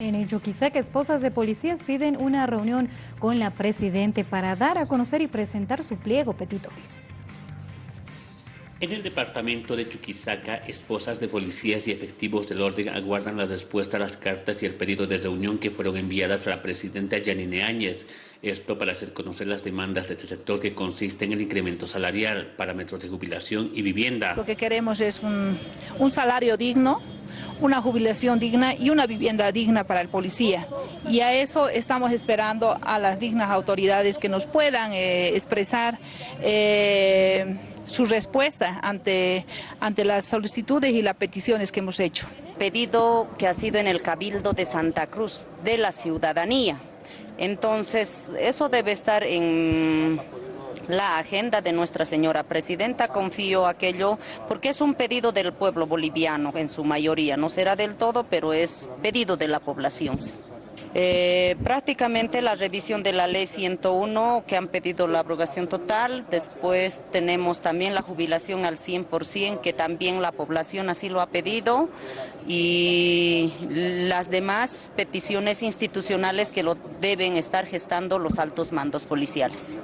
En Chuquisaca, esposas de policías piden una reunión con la Presidente para dar a conocer y presentar su pliego petitorio. En el departamento de Chuquisaca, esposas de policías y efectivos del orden aguardan la respuesta a las cartas y el pedido de reunión que fueron enviadas a la presidenta Yanine Áñez. Esto para hacer conocer las demandas de este sector que consiste en el incremento salarial, parámetros de jubilación y vivienda. Lo que queremos es un, un salario digno, una jubilación digna y una vivienda digna para el policía. Y a eso estamos esperando a las dignas autoridades que nos puedan eh, expresar eh, su respuesta ante, ante las solicitudes y las peticiones que hemos hecho. Pedido que ha sido en el Cabildo de Santa Cruz, de la ciudadanía. Entonces, eso debe estar en la agenda de nuestra señora presidenta. Confío aquello porque es un pedido del pueblo boliviano en su mayoría. No será del todo, pero es pedido de la población. Eh, prácticamente la revisión de la ley 101 que han pedido la abrogación total, después tenemos también la jubilación al 100% que también la población así lo ha pedido y las demás peticiones institucionales que lo deben estar gestando los altos mandos policiales.